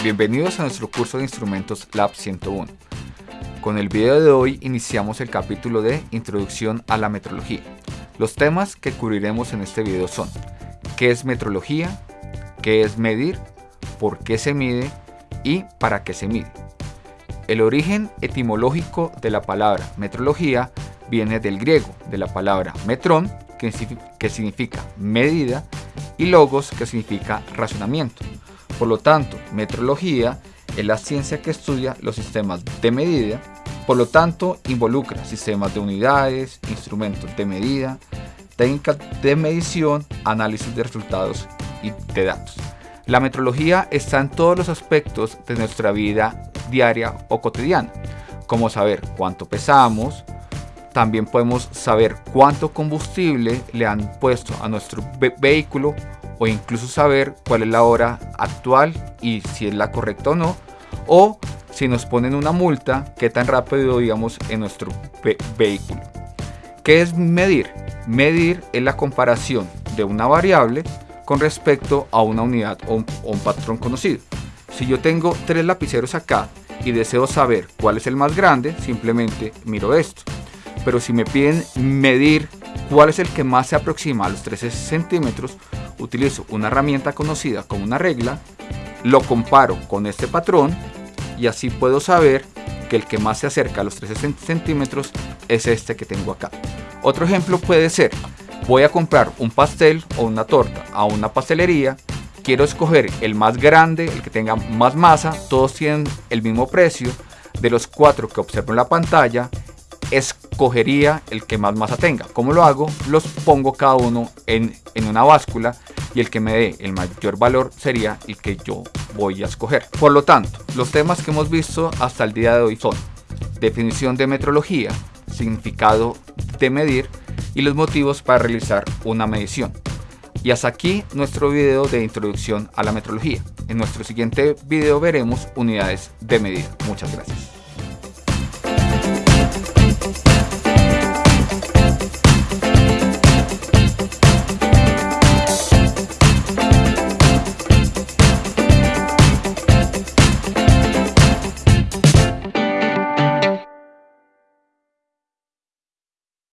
Bienvenidos a nuestro curso de instrumentos Lab 101. Con el video de hoy iniciamos el capítulo de Introducción a la metrología. Los temas que cubriremos en este video son ¿Qué es metrología? ¿Qué es medir? ¿Por qué se mide? ¿Y para qué se mide? El origen etimológico de la palabra metrología viene del griego, de la palabra metrón, que significa medida, y logos, que significa razonamiento. Por lo tanto, metrología es la ciencia que estudia los sistemas de medida, por lo tanto involucra sistemas de unidades, instrumentos de medida, técnicas de medición, análisis de resultados y de datos. La metrología está en todos los aspectos de nuestra vida diaria o cotidiana, como saber cuánto pesamos, también podemos saber cuánto combustible le han puesto a nuestro vehículo o incluso saber cuál es la hora actual y si es la correcta o no, o si nos ponen una multa, qué tan rápido íbamos en nuestro vehículo. ¿Qué es medir? Medir es la comparación de una variable con respecto a una unidad o un patrón conocido. Si yo tengo tres lapiceros acá y deseo saber cuál es el más grande, simplemente miro esto. Pero si me piden medir cuál es el que más se aproxima a los 13 centímetros, utilizo una herramienta conocida como una regla, lo comparo con este patrón y así puedo saber que el que más se acerca a los 13 centímetros es este que tengo acá. Otro ejemplo puede ser, voy a comprar un pastel o una torta a una pastelería, quiero escoger el más grande, el que tenga más masa, todos tienen el mismo precio, de los cuatro que observo en la pantalla, escogería el que más masa tenga. ¿Cómo lo hago? Los pongo cada uno en, en una báscula y el que me dé el mayor valor sería el que yo voy a escoger. Por lo tanto, los temas que hemos visto hasta el día de hoy son definición de metrología, significado de medir y los motivos para realizar una medición. Y hasta aquí nuestro video de introducción a la metrología. En nuestro siguiente video veremos unidades de medida. Muchas gracias. Thank you.